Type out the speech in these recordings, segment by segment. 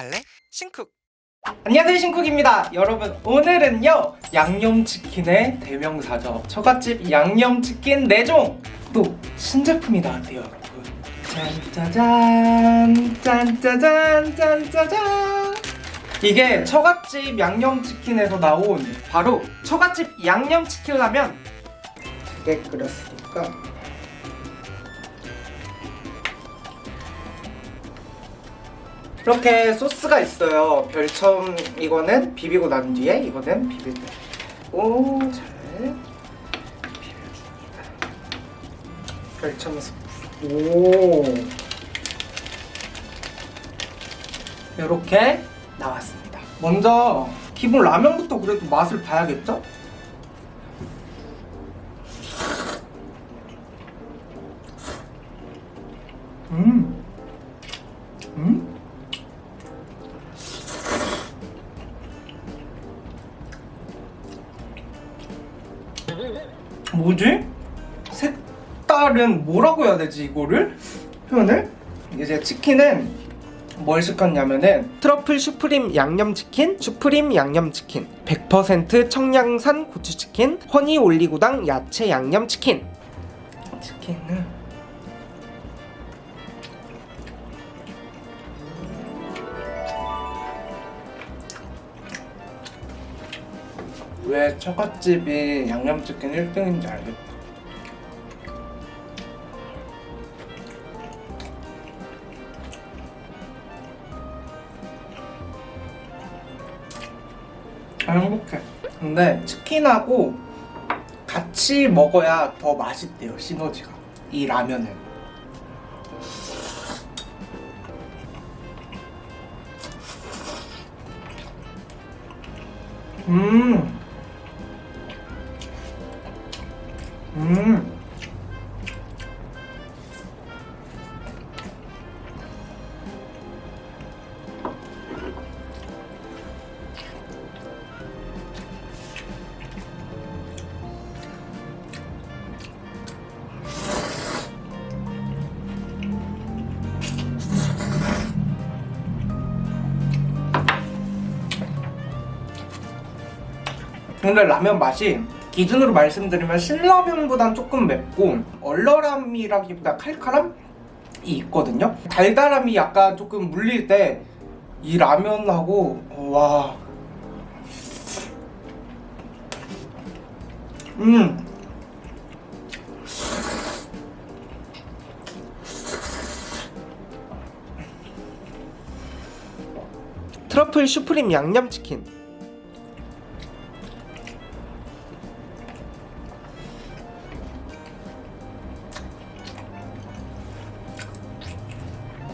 갈래? 신쿡. 안녕하세요 신쿡입니다. 여러분 오늘은요 양념치킨의 대명사죠. 처갓집 양념치킨 4종. 또 신제품이 나왔대요 여러분. 짠짜잔 짠짜잔 짠짜잔. 이게 처갓집 양념치킨에서 나온 바로 처갓집 양념치킨 라면 두개 끓였으니까 이렇게 소스가 있어요. 별첨 이거는 비비고 난 뒤에 이거는 비빌 때. 오, 잘 비벼줍니다. 별첨 소스. 오. 이렇게 나왔습니다. 먼저 기본 라면부터 그래도 맛을 봐야겠죠? 음. 음? 뭐지? 색다른 뭐라고 해야 되지 이거를? 표현을? 이제 치킨은 뭘 시켰냐면은 트러플 슈프림 양념치킨, 슈프림 양념치킨 100% 청량산 고추치킨, 허니 올리고당 야채 양념치킨 치킨은 왜 처갓집이 양념치킨 1등인지 알겠다. 아, 행복해. 근데 치킨하고 같이 먹어야 더 맛있대요, 시너지가. 이 라면은. 음. 음. 근데 라면 맛이 기준으로 말씀드리면 신라면보단 조금 맵고 얼얼함이라기보다 칼칼함이 있거든요. 달달함이 약간 조금 물릴 때 이 라면하고 와. 음. 트러플 슈프림 양념치킨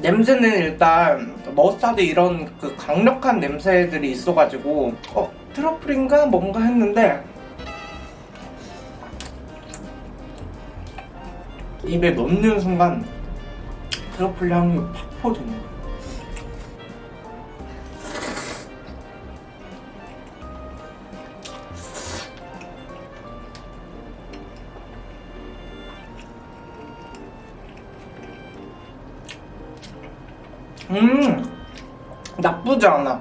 냄새는 일단 머스타드 이런 그 강력한 냄새들이 있어가지고 어 트러플인가 뭔가 했는데 입에 넣는 순간 트러플 향이 팍 퍼지는 거예요. 음 나쁘지 않아.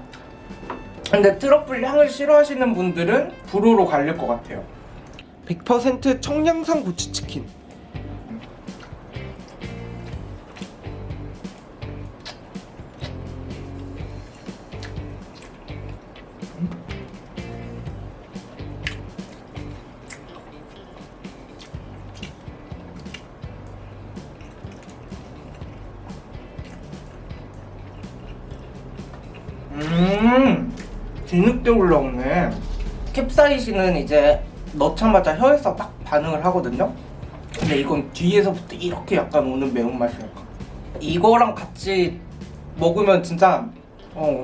근데 트러플 향을 싫어하시는 분들은 불호로 갈릴 것 같아요. 100% 청량산 고추치킨 음 뒤늦게 올라오네. 캡사이신은 이제 넣자마자 혀에서 딱 반응을 하거든요. 근데 이건 뒤에서부터 이렇게 약간 오는 매운맛이랄까? 이거랑 같이 먹으면 진짜 어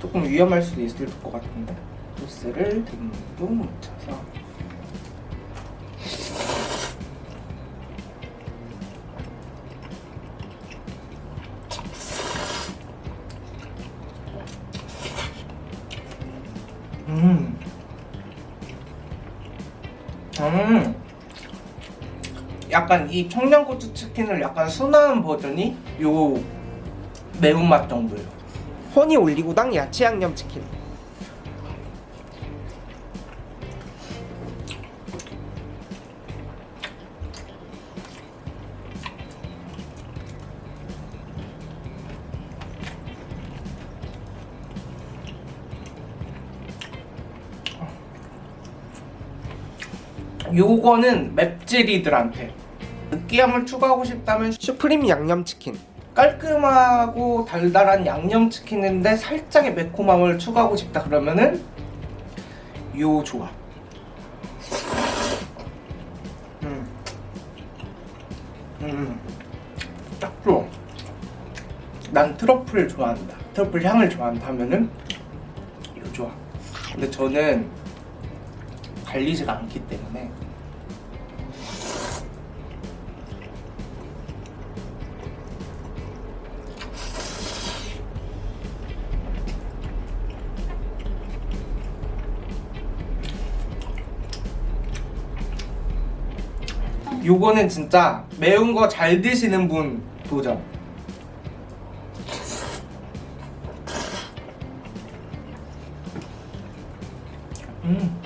조금 위험할 수도 있을 것 같은데. 소스를 듬뿍 묻혀서 음. 음. 약간 이 청양고추 치킨을 약간 순한 버전이 요 매운맛 정도예요. 허니 올리고당 야채 양념 치킨 요거는 맵찔이들한테. 느끼함을 추가하고 싶다면 슈프림 양념치킨. 깔끔하고 달달한 양념치킨인데 살짝의 매콤함을 추가하고 싶다 그러면은 요 조합. 음. 음. 딱 좋아. 난 트러플을 좋아한다. 트러플 향을 좋아한다 하면은 요 조합. 근데 저는 갈리지가 않기 때문에 요거는 진짜 매운 거 잘 드시는 분 도전 음.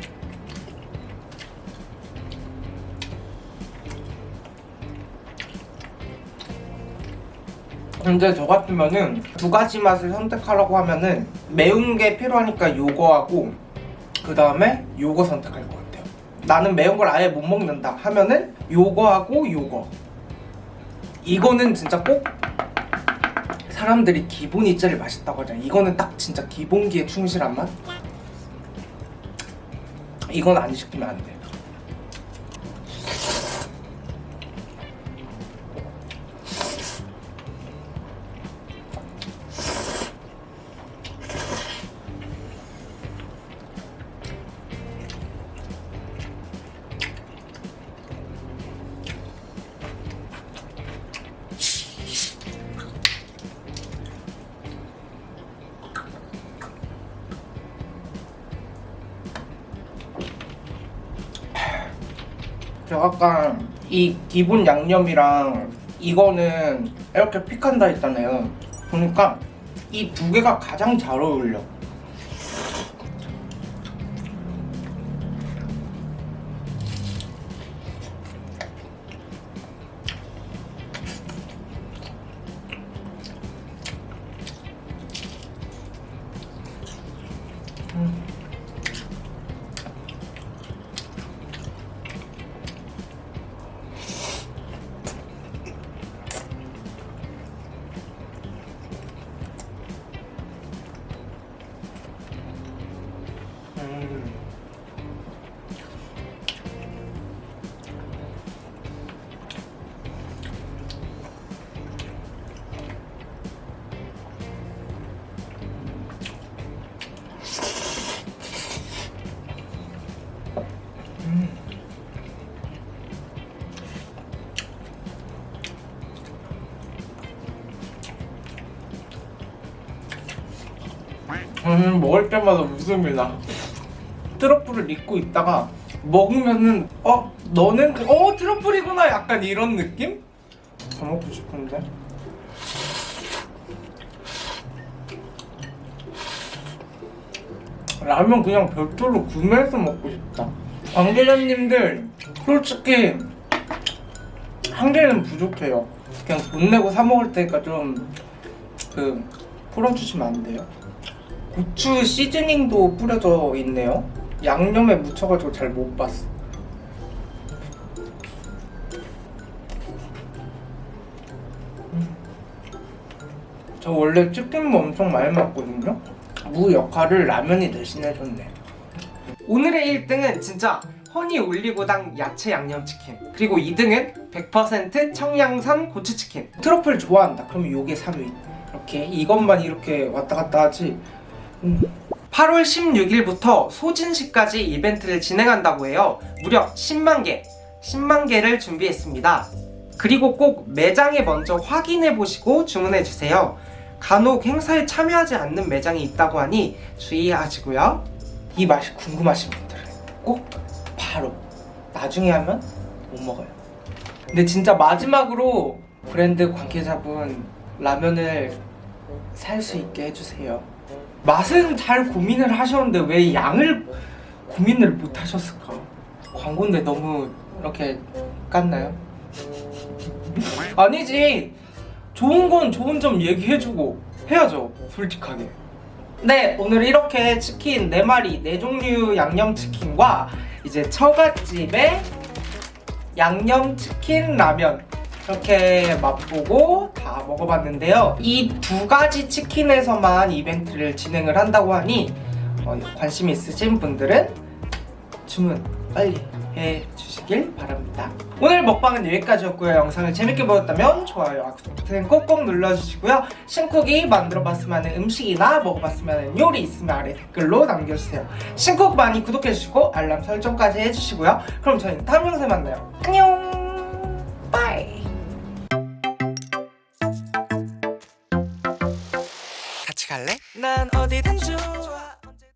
근데 저 같으면은 두 가지 맛을 선택하라고 하면은 매운 게 필요하니까 요거하고 그 다음에 요거 선택할 것 같아요. 나는 매운 걸 아예 못 먹는다 하면은 요거하고 요거. 이거는 진짜 꼭 사람들이 기본 이짜리 맛있다고 하잖아. 이거는 딱 진짜 기본기에 충실한 맛. 이건 안 시키면 안 돼. 저 아까 이 기본 양념이랑 이거는 이렇게 픽한다 했잖아요. 보니까 이 두 개가 가장 잘 어울려. 음, 먹을 때마다 나. 트러플을 잊고 있다가 먹으면은 어 너는 그- 어 트러플이구나 약간 이런 느낌? 더 먹고 싶은데. 라면 그냥 별도로 구매해서 먹고 싶다. 관계자님들 솔직히 한 개는 부족해요. 그냥 돈 내고 사 먹을 테니까 좀 그 풀어주시면 안 돼요? 고추 시즈닝도 뿌려져 있네요. 양념에 묻혀가지고 잘 못 봤어. 음. 저 원래 치킨무 엄청 많이 먹거든요. 무 역할을 라면이 대신해줬네. 오늘의 1등은 진짜 허니 올리고당 야채 양념치킨 그리고 2등은 100% 청양산 고추치킨 트러플 좋아한다 그러면 요게 3위 이렇게 이것만 이렇게 왔다 갔다 하지 음. 8월 16일부터 소진시까지 이벤트를 진행한다고 해요 무려 10만 개 10만 개를 준비했습니다 그리고 꼭 매장에 먼저 확인해 보시고 주문해 주세요 간혹 행사에 참여하지 않는 매장이 있다고 하니 주의하시고요 이 맛이 궁금하신 분들은 꼭 바로 나중에 하면 못 먹어요. 근데 진짜 마지막으로 브랜드 관계자분 라면을 살 수 있게 해주세요. 맛은 잘 고민을 하셨는데 왜 양을 고민을 못 하셨을까? 광고인데 너무 이렇게 깠나요? 아니지. 좋은 건 좋은 점 얘기해주고 해야죠. 솔직하게. 네, 오늘 이렇게 치킨 4마리, 4종류 양념치킨과 이제 처갓집의 양념치킨 라면 이렇게 맛보고 다 먹어봤는데요. 이 두 가지 치킨에서만 이벤트를 진행을 한다고 하니 어, 관심 있으신 분들은 주문 빨리 해주시길 바랍니다. 오늘 먹방은 여기까지였고요. 영상을 재밌게 보셨다면 좋아요와 구독 버튼 꼭꼭 눌러주시고요. 신쿡이 만들어봤으면 하는 음식이나 먹어봤으면 하는 요리 있으면 아래 댓글로 남겨주세요. 신쿡 많이 구독해주시고 알람 설정까지 해주시고요. 그럼 저희는 다음 영상에 만나요. 안녕 바이 난 어디든 좋아